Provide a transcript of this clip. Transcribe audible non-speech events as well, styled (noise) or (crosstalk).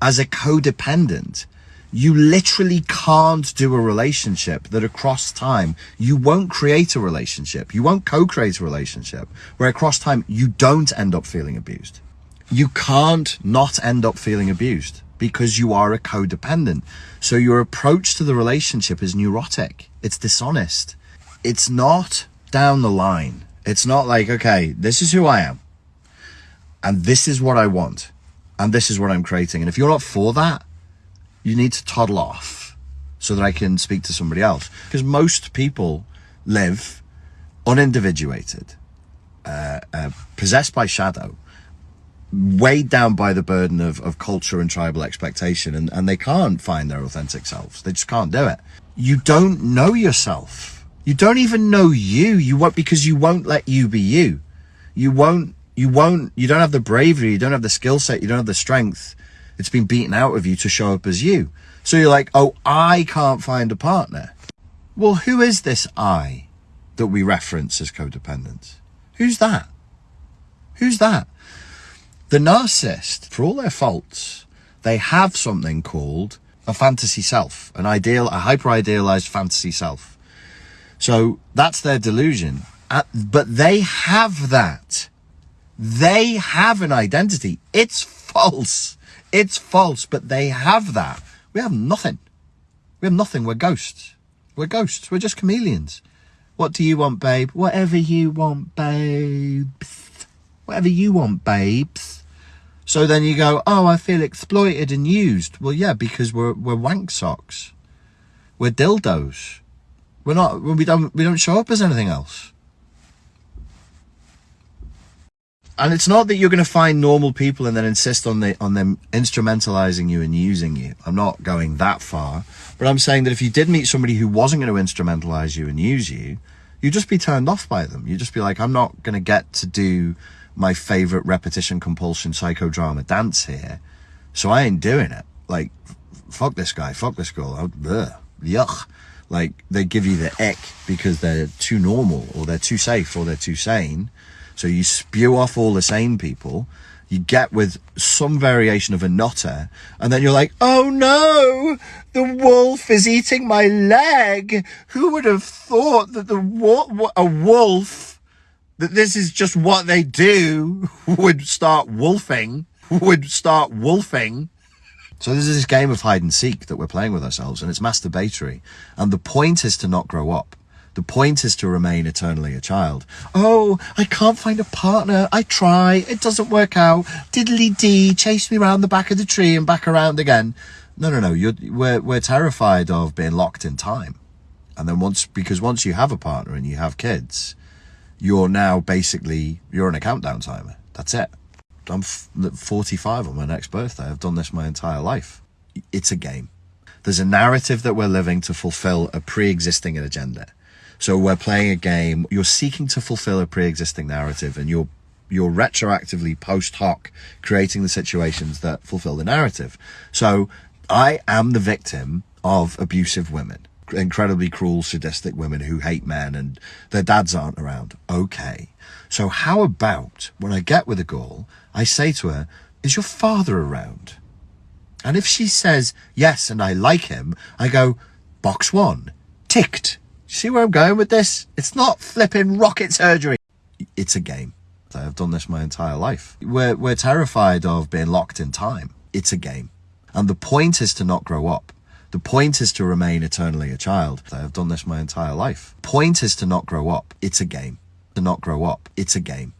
as a codependent, you literally can't do a relationship that across time you won't create a relationship. You won't co-create a relationship where across time you don't end up feeling abused. You can't not end up feeling abused because you are a codependent. So your approach to the relationship is neurotic. It's dishonest. It's not down the line. It's not like, okay, this is who I am and this is what I want and this is what I'm creating. And if you're not for that, you need to toddle off so that I can speak to somebody else. Because most people live unindividuated, uh, uh, possessed by shadow, weighed down by the burden of, of culture and tribal expectation, and, and they can't find their authentic selves. They just can't do it. You don't know yourself. You don't even know you. You won't because you won't let you be you. You won't. You won't. You don't have the bravery. You don't have the skill set. You don't have the strength it's been beaten out of you to show up as you. So you're like, oh, I can't find a partner. Well, who is this I that we reference as codependent? Who's that? Who's that? The narcissist, for all their faults, they have something called a fantasy self, an ideal, a hyper idealized fantasy self. So that's their delusion. But they have that. They have an identity. It's false. It's false, but they have that. We have nothing. We have nothing. We're ghosts. We're ghosts. We're just chameleons. What do you want, babe? Whatever you want, babes. Whatever you want, babes. So then you go, oh, I feel exploited and used. Well, yeah, because we're we're wank socks. We're dildos. We're not. We don't. We don't show up as anything else. And it's not that you're going to find normal people and then insist on the on them instrumentalizing you and using you. I'm not going that far, but I'm saying that if you did meet somebody who wasn't going to instrumentalize you and use you, you'd just be turned off by them. You'd just be like, I'm not going to get to do my favorite repetition compulsion psychodrama dance here, so I ain't doing it. Like, fuck this guy, fuck this girl, ugh, yuck. Like they give you the ick because they're too normal or they're too safe or they're too sane so you spew off all the same people, you get with some variation of a nutter, and then you're like, oh no, the wolf is eating my leg. Who would have thought that the a wolf, that this is just what they do, (laughs) would start wolfing, (laughs) would start wolfing. So this is this game of hide and seek that we're playing with ourselves, and it's masturbatory. And the point is to not grow up. The point is to remain eternally a child. Oh, I can't find a partner. I try. It doesn't work out. Diddly dee, chase me round the back of the tree and back around again. No, no, no. You're, we're, we're terrified of being locked in time. And then once, because once you have a partner and you have kids, you're now basically, you're in a countdown timer. That's it. I'm 45 on my next birthday. I've done this my entire life. It's a game. There's a narrative that we're living to fulfill a pre-existing agenda. So we're playing a game. You're seeking to fulfill a pre-existing narrative, and you're you're retroactively post hoc creating the situations that fulfill the narrative. So I am the victim of abusive women, incredibly cruel, sadistic women who hate men and their dads aren't around. Okay. So how about when I get with a girl, I say to her, is your father around? And if she says yes and I like him, I go, box one, ticked. See where I'm going with this? It's not flipping rocket surgery. It's a game. I've done this my entire life. We're, we're terrified of being locked in time. It's a game. And the point is to not grow up. The point is to remain eternally a child. I've done this my entire life. Point is to not grow up. It's a game. To not grow up. It's a game.